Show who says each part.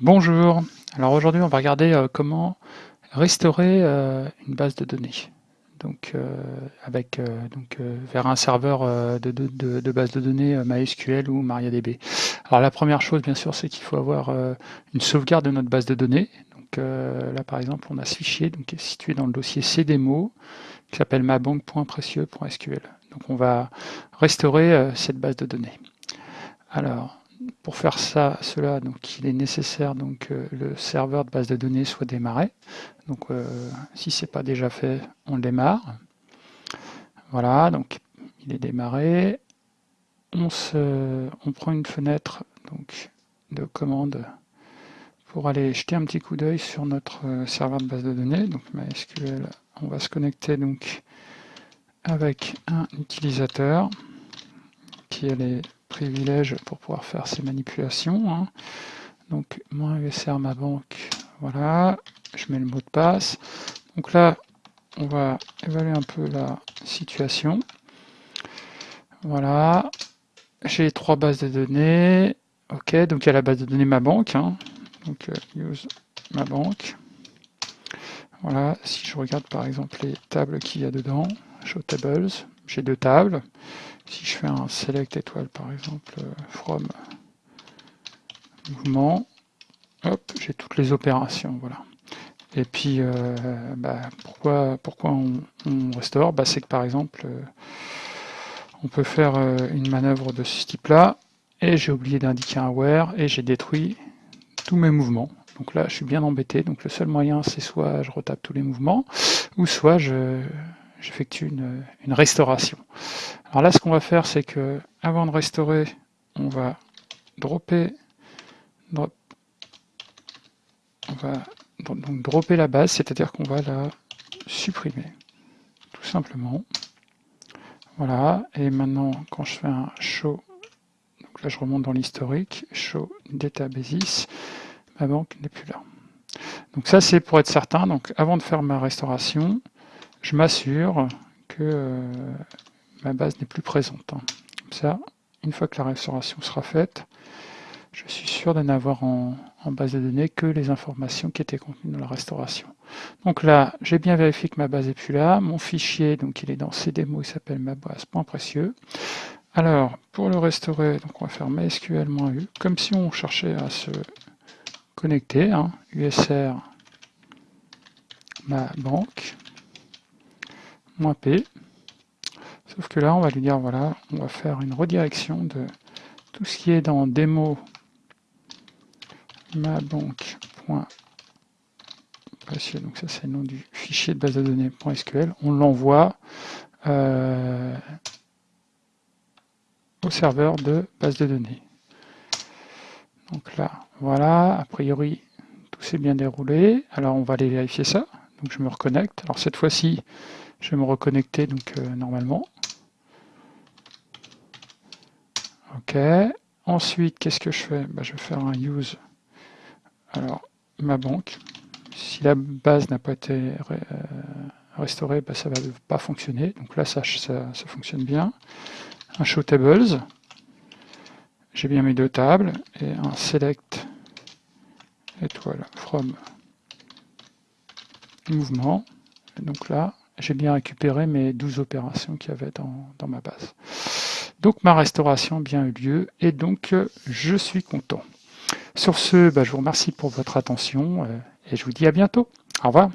Speaker 1: Bonjour, alors aujourd'hui on va regarder euh, comment restaurer euh, une base de données donc euh, vers un serveur de, base de données MySQL ou MariaDB. Alors la première chose bien sûr c'est qu'il faut avoir une sauvegarde de notre base de données. Donc là par exemple on a ce fichier qui est situé dans le dossier cdemo qui s'appelle mabanque.précieux.sql. Donc on va restaurer cette base de données. Alors pour faire ça, cela, donc il est nécessaire donc que le serveur de base de données soit démarré. Donc euh, si ce n'est pas déjà fait, on le démarre. Voilà, donc il est démarré. On, se, prend une fenêtre donc, de commande pour aller jeter un petit coup d'œil sur notre euh, serveur de base de données. Donc MySQL, on va se connecter donc avec un utilisateur qui est pour pouvoir faire ces manipulations. Hein. Donc, mon USR, ma banque, voilà, je mets le mot de passe. Donc là, on va évaluer un peu la situation. Voilà, j'ai trois bases de données. Ok, donc il y a la base de données ma banque. Hein. Donc, euh, use ma banque. Voilà, si je regarde par exemple les tables qu'il y a dedans, show tables, j'ai deux tables. Si je fais un select étoile par exemple euh, from mouvement, hop, j'ai toutes les opérations, voilà. Et puis, euh, bah, pourquoi, pourquoi on, restaure? Bah, C'est que par exemple, euh, on peut faire une manœuvre de ce type-là, et j'ai oublié d'indiquer un where, et j'ai détruit tous mes mouvements. Donc là, je suis bien embêté. Donc le seul moyen, c'est soit je retape tous les mouvements, ou soit je, j'effectue une, restauration. Alors là, ce qu'on va faire, c'est que avant de restaurer, on va dropper, on va donc dropper la base, c'est-à-dire qu'on va la supprimer, tout simplement. Voilà, et maintenant, quand je fais un show, donc là je remonte dans l'historique, show databases, ma banque n'est plus là. Donc ça, c'est pour être certain. Donc avant de faire ma restauration, je m'assure que euh, ma base n'est plus présente. Hein. Comme ça, une fois que la restauration sera faite, je suis sûr de n'avoir en, base de données que les informations qui étaient contenues dans la restauration. Donc là, j'ai bien vérifié que ma base n'est plus là. Mon fichier, donc il est dans cdemo, il s'appelle ma base.précieux. Alors, pour le restaurer, donc on va faire mysql-u, comme si on cherchait à se connecter, hein, usr ma banque, P. Sauf que là, on va lui dire, voilà, on va faire une redirection de tout ce qui est dans démo ma banque. Donc ça, c'est le nom du fichier de base de données .sql. On l'envoie euh, au serveur de base de données. Donc là, voilà, a priori, tout s'est bien déroulé. Alors, on va aller vérifier ça. Donc, je me reconnecte. Alors, cette fois-ci, je vais me reconnecter donc euh, normalement. Ok. Ensuite, qu'est-ce que je fais? Bah, Je vais faire un use. Alors, ma banque. Si la base n'a pas été euh, restaurée, bah, ça ne va pas fonctionner. Donc là, ça, ça, ça fonctionne bien. Un show tables. J'ai bien mes deux tables. Et un select étoile from mouvement. donc là, j'ai bien récupéré mes 12 opérations qu'il y avait dans, ma base. Donc ma restauration a bien eu lieu et donc je suis content. Sur ce, bah, je vous remercie pour votre attention euh, et je vous dis à bientôt. Au revoir.